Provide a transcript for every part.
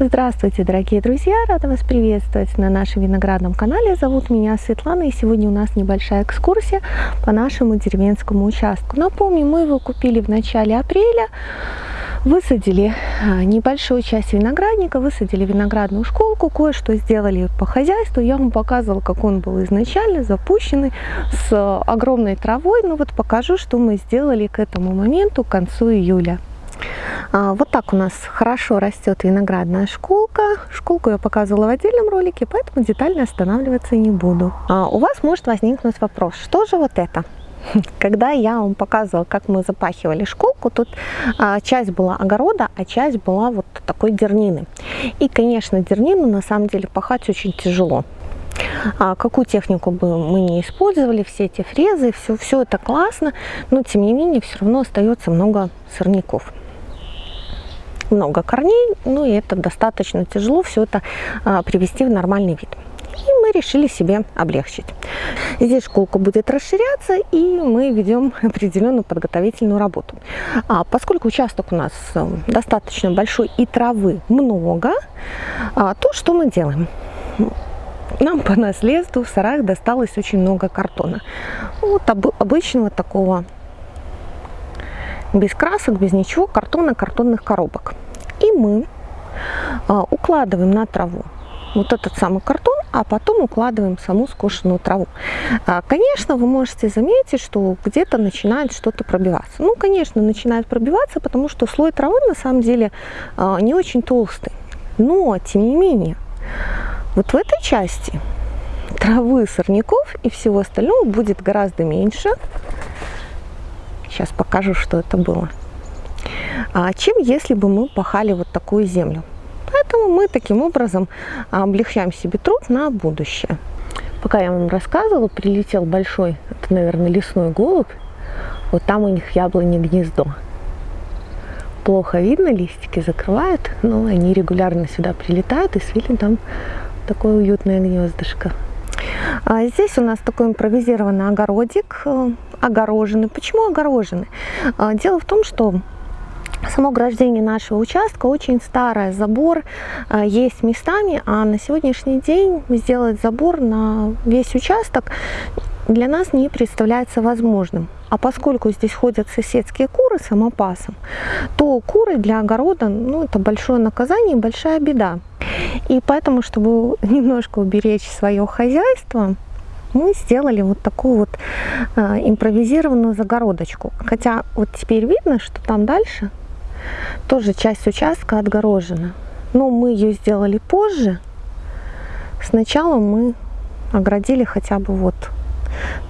Здравствуйте, дорогие друзья! Рада вас приветствовать на нашем виноградном канале. Зовут меня Светлана, и сегодня у нас небольшая экскурсия по нашему деревенскому участку. Напомню, мы его купили в начале апреля, высадили а, небольшую часть виноградника, высадили виноградную школку, кое-что сделали по хозяйству. Я вам показывала, как он был изначально запущенный, с огромной травой. Ну вот покажу, что мы сделали к этому моменту, к концу июля. А, вот так у нас хорошо растет виноградная школка. Школку я показывала в отдельном ролике, поэтому детально останавливаться не буду. А, у вас может возникнуть вопрос, что же вот это? Когда я вам показывала, как мы запахивали школку, тут а, часть была огорода, а часть была вот такой дернины. И, конечно, дернину на самом деле пахать очень тяжело. А какую технику бы мы не использовали, все эти фрезы, все, все это классно, но тем не менее все равно остается много сорняков много корней, ну и это достаточно тяжело все это а, привести в нормальный вид. И мы решили себе облегчить. Здесь школка будет расширяться, и мы ведем определенную подготовительную работу. А поскольку участок у нас э, достаточно большой и травы много, а, то что мы делаем? Нам по наследству в сараях досталось очень много картона. Вот обычного такого без красок, без ничего, картона, картонных коробок. И мы а, укладываем на траву вот этот самый картон, а потом укладываем саму скошенную траву. А, конечно, вы можете заметить, что где-то начинает что-то пробиваться. Ну, конечно, начинает пробиваться, потому что слой травы на самом деле а, не очень толстый. Но, тем не менее, вот в этой части травы, сорняков и всего остального будет гораздо меньше, Сейчас покажу, что это было. А, чем если бы мы пахали вот такую землю. Поэтому мы таким образом облегчаем себе труд на будущее. Пока я вам рассказывала, прилетел большой, это, наверное, лесной голубь. Вот там у них яблони гнездо. Плохо видно, листики закрывают, но они регулярно сюда прилетают и свили там такое уютное гнездышко. А здесь у нас такой импровизированный огородик, огороженный. Почему огороженный? А, дело в том, что Само ограждение нашего участка очень старое, забор а, есть местами, а на сегодняшний день сделать забор на весь участок для нас не представляется возможным. А поскольку здесь ходят соседские куры самопасом, то куры для огорода, ну, это большое наказание, большая беда. И поэтому, чтобы немножко уберечь свое хозяйство, мы сделали вот такую вот э, импровизированную загородочку. Хотя вот теперь видно, что там дальше тоже часть участка отгорожена. Но мы ее сделали позже. Сначала мы оградили хотя бы вот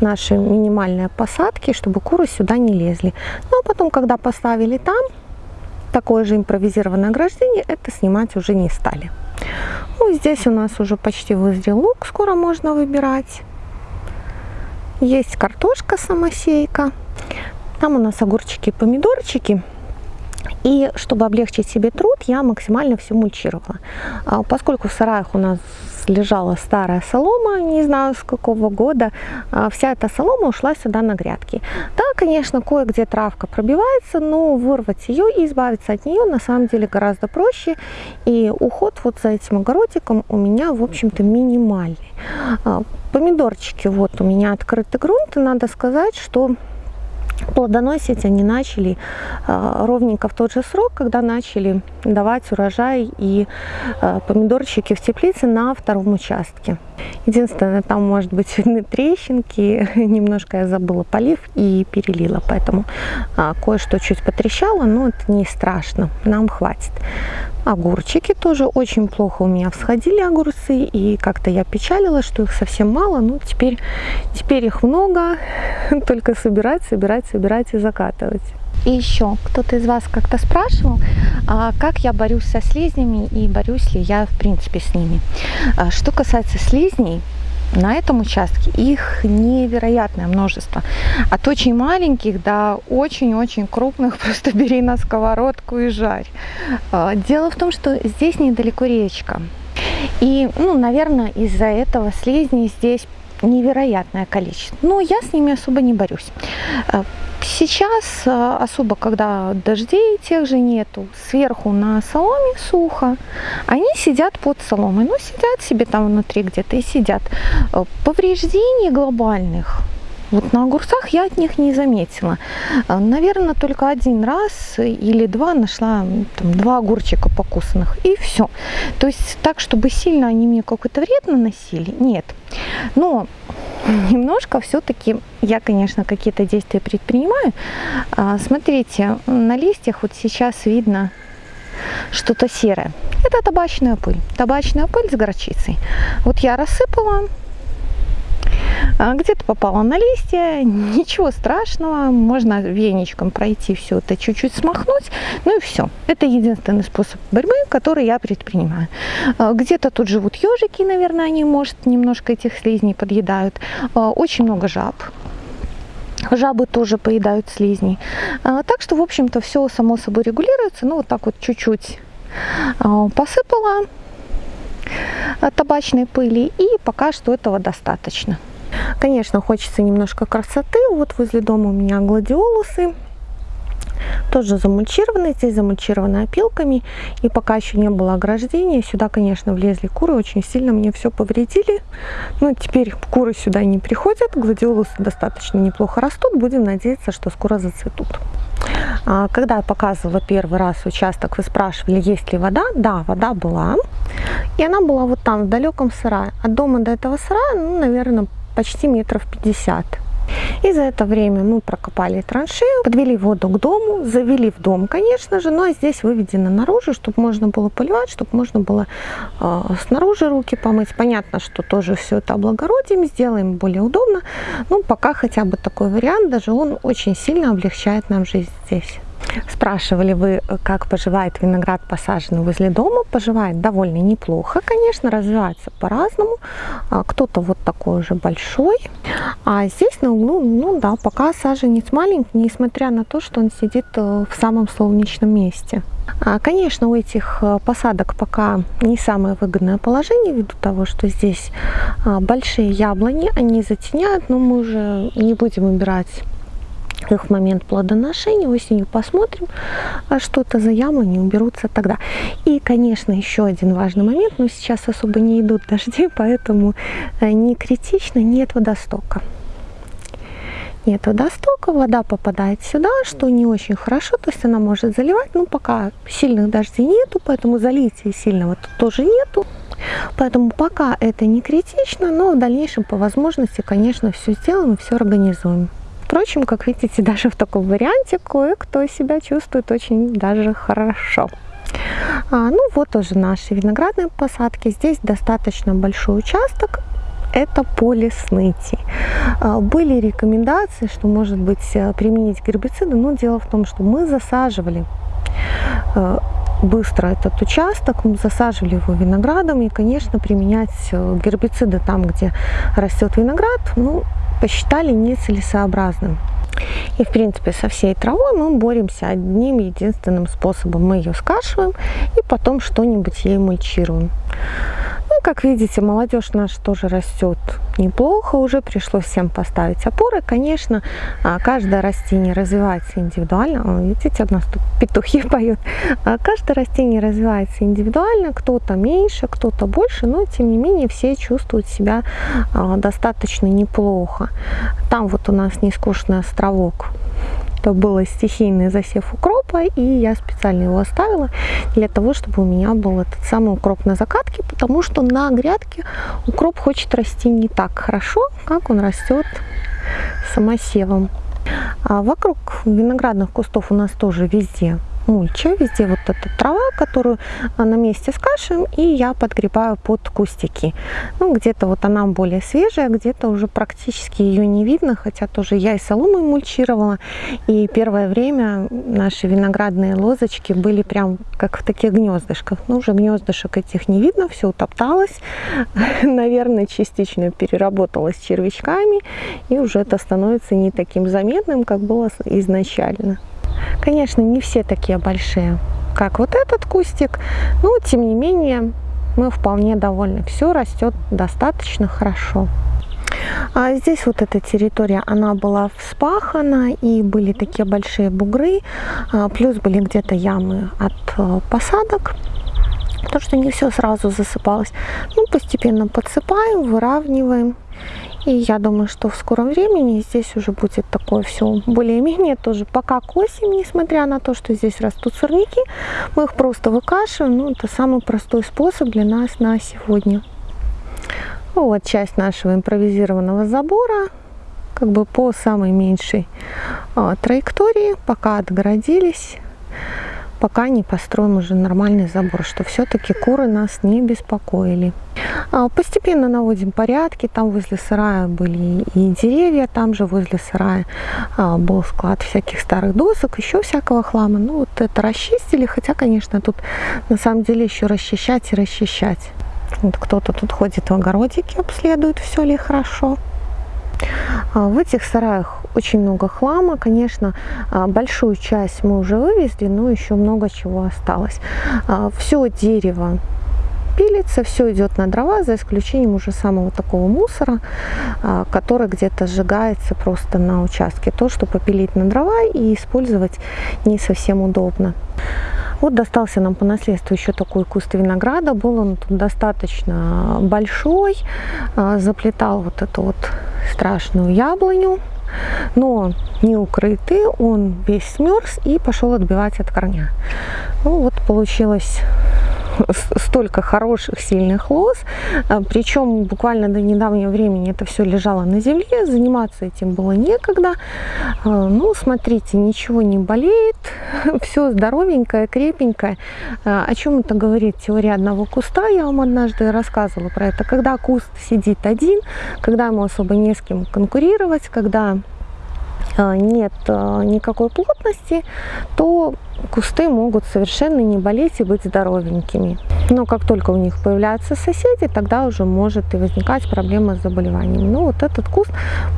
наши минимальные посадки, чтобы куры сюда не лезли. Ну а потом, когда поставили там такое же импровизированное ограждение, это снимать уже не стали. Ну, здесь у нас уже почти вызрел лук, скоро можно выбирать. Есть картошка самосейка. Там у нас огурчики и помидорчики. И чтобы облегчить себе труд, я максимально все мульчировала. А, поскольку в сараях у нас лежала старая солома, не знаю с какого года, а, вся эта солома ушла сюда на грядки. Да, конечно, кое-где травка пробивается, но вырвать ее и избавиться от нее на самом деле гораздо проще. И уход вот за этим огородиком у меня, в общем-то, минимальный. А, помидорчики, вот у меня открытый грунт, и надо сказать, что плодоносить они начали э, ровненько в тот же срок, когда начали давать урожай и э, помидорчики в теплице на втором участке. Единственное, там может быть видны трещинки, немножко я забыла полив и перелила, поэтому э, кое-что чуть потрещало, но это не страшно, нам хватит. Огурчики тоже очень плохо у меня всходили огурцы, и как-то я печалила, что их совсем мало, но теперь, теперь их много, только собирать, собирать, собирать и закатывать. И еще кто-то из вас как-то спрашивал, а как я борюсь со слизнями и борюсь ли я в принципе с ними. А что касается слизней, на этом участке их невероятное множество. От очень маленьких до очень-очень крупных просто бери на сковородку и жарь. А, дело в том, что здесь недалеко речка. И, ну, наверное, из-за этого слизней здесь невероятное количество. Но я с ними особо не борюсь. А, сейчас э, особо, когда дождей тех же нету, сверху на соломе сухо, они сидят под соломой, ну сидят себе там внутри где-то и сидят. Э, повреждений глобальных вот на огурцах я от них не заметила. Э, Наверное, только один раз или два нашла там, два огурчика покусанных. И все. То есть так, чтобы сильно они мне какой-то вред наносили, нет. Но немножко все-таки я, конечно, какие-то действия предпринимаю. А, смотрите, на листьях вот сейчас видно что-то серое. Это табачная пыль. Табачная пыль с горчицей. Вот я рассыпала где-то попала на листья, ничего страшного, можно веничком пройти все это, чуть-чуть смахнуть, ну и все. Это единственный способ борьбы, который я предпринимаю. А, где-то тут живут ежики, наверное, они, может, немножко этих слизней подъедают. А, очень много жаб, Жабы тоже поедают слизней. Так что, в общем-то, все само собой регулируется. Ну, вот так вот чуть-чуть посыпала табачной пыли. И пока что этого достаточно. Конечно, хочется немножко красоты. Вот возле дома у меня гладиолусы. Тоже замульчированы, здесь замульчированы опилками. И пока еще не было ограждения, сюда, конечно, влезли куры, очень сильно мне все повредили. Но теперь куры сюда не приходят, гладиолусы достаточно неплохо растут. Будем надеяться, что скоро зацветут. А, когда я показывала первый раз участок, вы спрашивали, есть ли вода. Да, вода была. И она была вот там, в далеком сарае. От дома до этого сарая, ну, наверное, почти метров 50. И за это время мы прокопали траншею, подвели воду к дому, завели в дом, конечно же, но здесь выведено наружу, чтобы можно было поливать, чтобы можно было э, снаружи руки помыть. Понятно, что тоже все это облагородим, сделаем более удобно. Ну, пока хотя бы такой вариант, даже он очень сильно облегчает нам жизнь здесь. Спрашивали вы, как поживает виноград, посаженный возле дома. Поживает довольно неплохо, конечно, развивается по-разному. А, кто-то вот такой уже большой. А здесь на углу, ну да, пока саженец маленький, несмотря на то, что он сидит э, в самом солнечном месте. А, конечно, у этих э, посадок пока не самое выгодное положение, ввиду того, что здесь а, большие яблони, они затеняют, но мы уже не будем убирать их момент плодоношения, осенью посмотрим, а что-то за яблони уберутся тогда. И, конечно, еще один важный момент, но сейчас особо не идут дожди, поэтому э, не критично, нет водостока. Нет водостока, вода попадает сюда, что не очень хорошо, то есть она может заливать, но пока сильных дождей нету, поэтому залития сильного тут тоже нету. Поэтому пока это не критично, но в дальнейшем по возможности, конечно, все сделаем и все организуем. Впрочем, как видите, даже в таком варианте кое-кто себя чувствует очень даже хорошо. А, ну вот уже наши виноградные посадки. Здесь достаточно большой участок. Это поле сныти. А, были рекомендации, что может быть э, применить гербициды, но дело в том, что мы засаживали э, быстро этот участок, мы засаживали его виноградом и, конечно, применять э, гербициды там, где растет виноград, ну, посчитали нецелесообразным. И, в принципе, со всей травой мы боремся одним единственным способом. Мы ее скашиваем и потом что-нибудь ей мульчируем. Ну, как видите, молодежь наша тоже растет неплохо. Уже пришлось всем поставить опоры. Конечно, а, каждое растение развивается индивидуально. Видите, у нас тут петухи поют. А, каждое растение развивается индивидуально. Кто-то меньше, кто-то больше. Но, тем не менее, все чувствуют себя а, достаточно неплохо. Там вот у нас нескучный островок это был стихийный засев укропа, и я специально его оставила для того, чтобы у меня был этот самый укроп на закатке, потому что на грядке укроп хочет расти не так хорошо, как он растет самосевом. А вокруг виноградных кустов у нас тоже везде мульча, везде вот эта трава, которую а, на месте скашиваем, и я подгребаю под кустики. Ну, где-то вот она более свежая, где-то уже практически ее не видно, хотя тоже я и соломой мульчировала, и первое время наши виноградные лозочки были прям как в таких гнездышках. Ну, уже гнездышек этих не видно, все утопталось, наверное, частично переработалось червячками, и уже это становится не таким заметным, как было изначально. Конечно, не все такие большие, как вот этот кустик, но тем не менее мы вполне довольны. Все растет достаточно хорошо. А здесь вот эта территория, она была вспахана, и были такие большие бугры, а, плюс были где-то ямы от а, посадок, потому что не все сразу засыпалось. Ну, постепенно подсыпаем, выравниваем. И я думаю, что в скором времени здесь уже будет такое все более-менее тоже пока к осени, несмотря на то, что здесь растут сорняки, мы их просто выкашиваем. Ну, это самый простой способ для нас на сегодня. Вот часть нашего импровизированного забора, как бы по самой меньшей а, траектории, пока отгородились, пока не построим уже нормальный забор, что все-таки куры нас не беспокоили. А, постепенно наводим порядки, там возле сарая были и деревья, там же возле сарая а, был склад всяких старых досок, еще всякого хлама. Ну вот это расчистили, хотя, конечно, тут на самом деле еще расчищать и расчищать. Вот кто-то тут ходит в огородике, обследует, все ли хорошо. А, в этих сараях очень много хлама, конечно, а, большую часть мы уже вывезли, но еще много чего осталось. А, все дерево пилится, все идет на дрова, за исключением уже самого такого мусора, который где-то сжигается просто на участке. То, что попилить на дрова и использовать не совсем удобно. Вот достался нам по наследству еще такой куст винограда. Был он достаточно большой, заплетал вот эту вот страшную яблоню, но не укрытый, он весь смерз и пошел отбивать от корня. Ну вот получилось столько хороших, сильных лоз. А, Причем буквально до недавнего времени это все лежало на земле, заниматься этим было некогда. А, ну, смотрите, ничего не болеет, все здоровенькое, крепенькое. А, о чем это говорит теория одного куста? Я вам однажды рассказывала про это. Когда куст сидит один, когда ему особо не с кем конкурировать, когда нет никакой плотности, то кусты могут совершенно не болеть и быть здоровенькими. Но как только у них появляются соседи, тогда уже может и возникать проблема с заболеванием. Но вот этот куст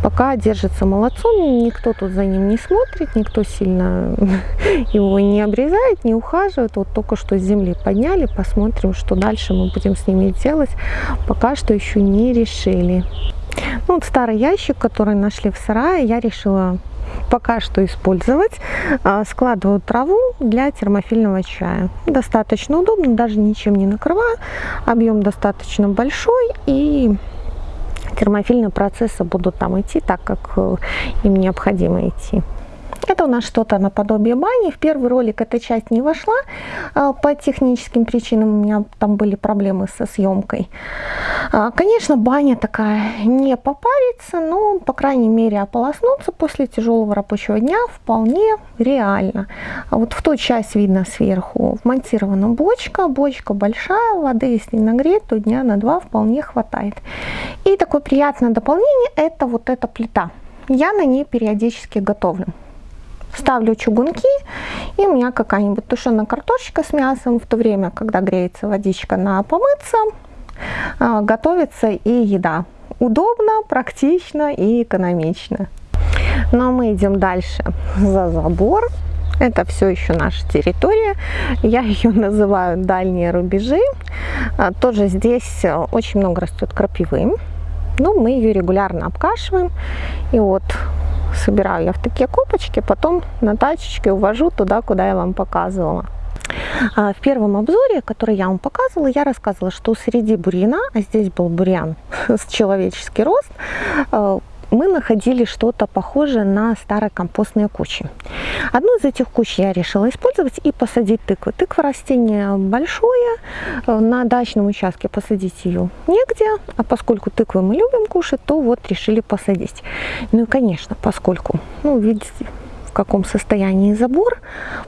пока держится молодцом, никто тут за ним не смотрит, никто сильно его не обрезает, не ухаживает. Вот только что с земли подняли, посмотрим, что дальше мы будем с ними делать. Пока что еще не решили. Ну, вот старый ящик, который нашли в сарае, я решила пока что использовать. А, складываю траву для термофильного чая. Достаточно удобно, даже ничем не накрываю. Объем достаточно большой и термофильные процессы будут там идти так, как э, им необходимо идти. Это у нас что-то наподобие бани. В первый ролик эта часть не вошла а, по техническим причинам. У меня там были проблемы со съемкой. А, конечно, баня такая не попарится, но, по крайней мере, ополоснуться после тяжелого рабочего дня вполне реально. А вот в ту часть видно сверху вмонтирована бочка. Бочка большая, воды, если нагреть, то дня на два вполне хватает. И такое приятное дополнение – это вот эта плита. Я на ней периодически готовлю ставлю чугунки, и у меня какая-нибудь тушеная картошечка с мясом, в то время, когда греется водичка на помыться, а, готовится и еда. Удобно, практично и экономично. Но мы идем дальше за забор. Это все еще наша территория. Я ее называю дальние рубежи. А, тоже здесь очень много растет крапивы. Ну, мы ее регулярно обкашиваем. И вот собираю я в такие копочки, потом на тачечке увожу туда, куда я вам показывала. А, в первом обзоре, который я вам показывала, я рассказывала, что среди бурьяна, а здесь был бурьян с человеческий рост, а, мы находили что-то похожее на старые компостные кучи. Одну из этих куч я решила использовать и посадить тыквы. Тыква растение большое, э, на дачном участке посадить ее негде, а поскольку тыквы мы любим кушать, то вот решили посадить. Ну и конечно, поскольку, ну видите, в каком состоянии забор,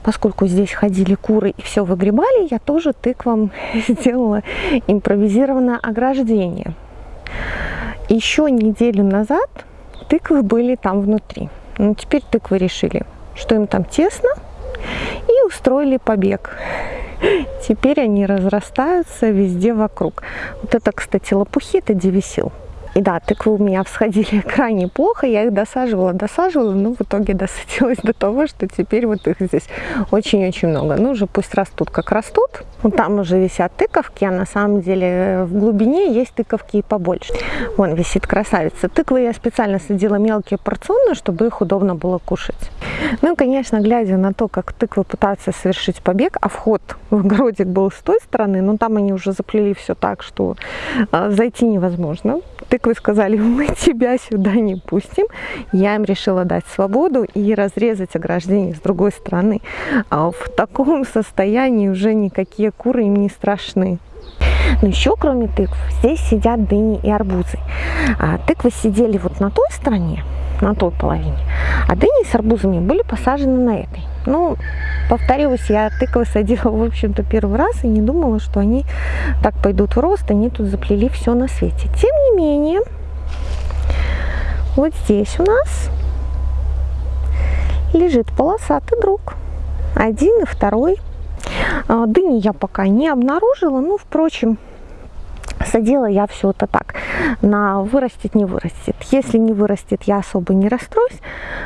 поскольку здесь ходили куры и все выгребали, я тоже тыквам сделала импровизированное ограждение. Еще неделю назад тыквы были там внутри. Но ну, теперь тыквы решили, что им там тесно, и устроили побег. Теперь они разрастаются везде вокруг. Вот это, кстати, лопухи, это девисил. И да, тыквы у меня всходили крайне плохо, я их досаживала, досаживала, но в итоге досадилась до того, что теперь вот их здесь очень-очень много. Ну, уже пусть растут, как растут. Вот там уже висят тыковки, а на самом деле в глубине есть тыковки и побольше. Вон висит красавица. Тыквы я специально садила мелкие порционно, чтобы их удобно было кушать. Ну и, конечно, глядя на то, как тыквы пытаются совершить побег, а вход в огородик был с той стороны, но там они уже заплели все так, что э, зайти невозможно. Тыквы сказали, мы тебя сюда не пустим. Я им решила дать свободу и разрезать ограждение с другой стороны. А в таком состоянии уже никакие куры им не страшны. Но еще кроме тыкв здесь сидят дыни и арбузы. А тыквы сидели вот на той стороне, на той половине, а дыни с арбузами были посажены на этой. Ну, повторюсь, я тыквы садила, в общем-то, первый раз и не думала, что они так пойдут в рост, они тут заплели все на свете. Тем не менее, вот здесь у нас лежит полосатый друг. Один и второй. А, дыни я пока не обнаружила, ну, впрочем, садила я все это так, на вырастет, не вырастет. Если не вырастет, я особо не расстроюсь,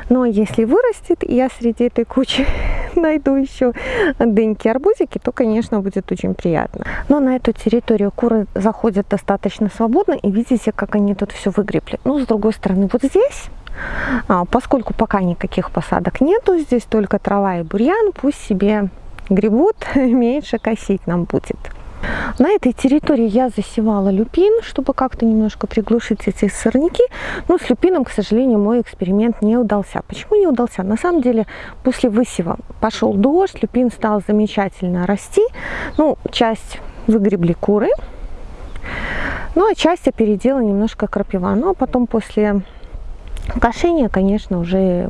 но если вырастет, и я среди этой кучи найду еще дыньки, арбузики, то, конечно, будет очень приятно. Но на эту территорию куры заходят достаточно свободно, и видите, как они тут все выгребли. Ну, с другой стороны, вот здесь а, Поскольку пока никаких посадок нету, здесь только трава и бурьян, пусть себе гребут, меньше косить нам будет. На этой территории я засевала люпин, чтобы как-то немножко приглушить эти сорняки. Но с люпином, к сожалению, мой эксперимент не удался. Почему не удался? На самом деле, после высева пошел дождь, люпин стал замечательно расти. Ну, часть выгребли куры, ну, а часть опередила немножко крапива. Ну, а потом после кошения, конечно, уже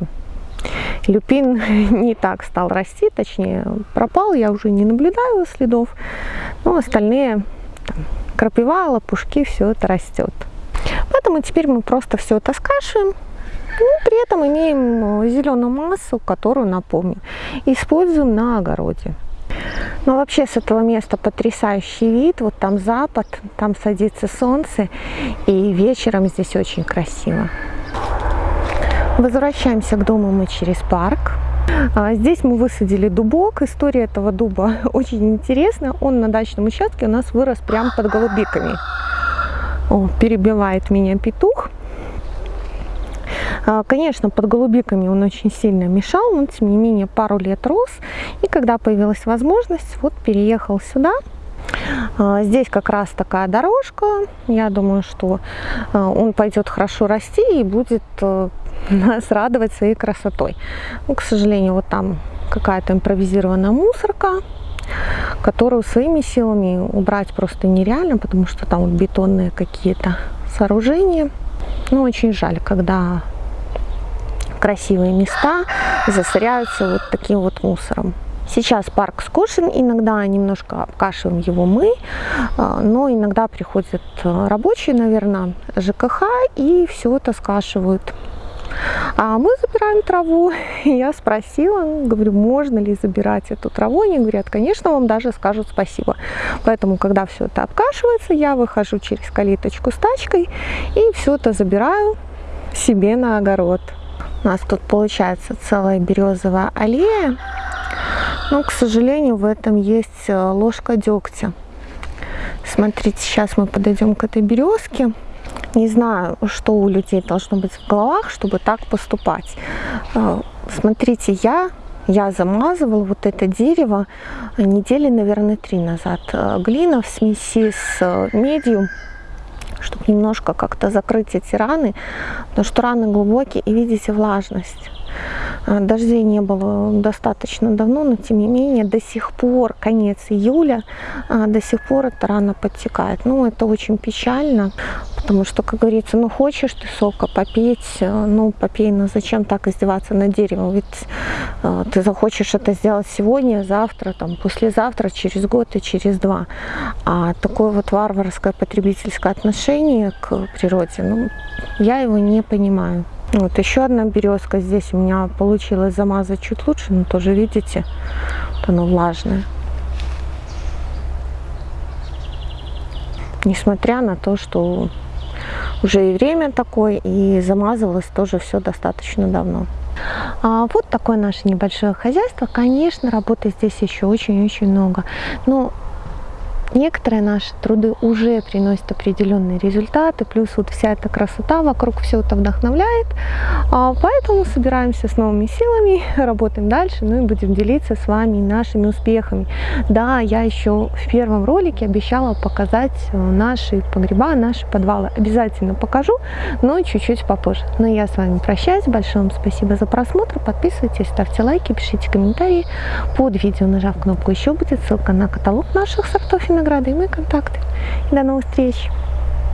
люпин не так стал расти, точнее пропал, я уже не наблюдаю следов, но остальные там, крапива, лопушки, все это растет. Поэтому теперь мы просто все это скашиваем, ну, при этом имеем зеленую массу, которую, напомню, используем на огороде. Но вообще с этого места потрясающий вид. Вот там запад, там садится солнце, и вечером здесь очень красиво. Возвращаемся к дому мы через парк. А, здесь мы высадили дубок. История этого дуба очень интересная. Он на дачном участке у нас вырос прямо под голубиками. О, перебивает меня петух. А, конечно, под голубиками он очень сильно мешал, но тем не менее пару лет рос. И когда появилась возможность, вот переехал сюда. А, здесь как раз такая дорожка. Я думаю, что он пойдет хорошо расти и будет нас радовать своей красотой. Ну, к сожалению, вот там какая-то импровизированная мусорка, которую своими силами убрать просто нереально, потому что там вот бетонные какие-то сооружения. Ну, очень жаль, когда красивые места засоряются вот таким вот мусором. Сейчас парк скошен, иногда немножко обкашиваем его мы, а, но иногда приходят рабочие, наверное, ЖКХ и все это скашивают. А мы забираем траву. Я спросила, говорю, можно ли забирать эту траву. Они говорят, конечно, вам даже скажут спасибо. Поэтому, когда все это обкашивается, я выхожу через калиточку с тачкой и все это забираю себе на огород. У нас тут получается целая березовая аллея. Но, к сожалению, в этом есть э, ложка дегтя. Смотрите, сейчас мы подойдем к этой березке. Не знаю, что у людей должно быть в головах, чтобы так поступать. Э, смотрите, я, я замазывала вот это дерево недели, наверное, три назад. Э, глина в смеси с э, медью, чтобы немножко как-то закрыть эти раны, потому что раны глубокие и видите влажность. А, дождей не было достаточно давно, но тем не менее до сих пор, конец июля, а, до сих пор эта рана подтекает. Ну, это очень печально, потому что, как говорится, ну, хочешь ты сока попить, э, ну, попей, но зачем так издеваться над деревом? Ведь э, ты захочешь это сделать сегодня, завтра, там, послезавтра, через год и через два. А такое вот варварское потребительское отношение к природе, ну, я его не понимаю. Вот еще одна березка. Здесь у меня получилось замазать чуть лучше, но тоже видите, вот оно влажное. Несмотря на то, что уже и время такое, и замазывалось тоже все достаточно давно. А вот такое наше небольшое хозяйство. Конечно, работы здесь еще очень-очень много. Но некоторые наши труды уже приносят определенные результаты, плюс вот вся эта красота вокруг, все это вдохновляет. А, поэтому собираемся с новыми силами, работаем дальше, ну и будем делиться с вами нашими успехами. Да, я еще в первом ролике обещала показать э, наши погреба, наши подвалы. Обязательно покажу, но чуть-чуть попозже. Но я с вами прощаюсь. Большое вам спасибо за просмотр. Подписывайтесь, ставьте лайки, пишите комментарии под видео, нажав кнопку «Еще» будет ссылка на каталог наших сортов и винограда и мои контакты. И до новых встреч!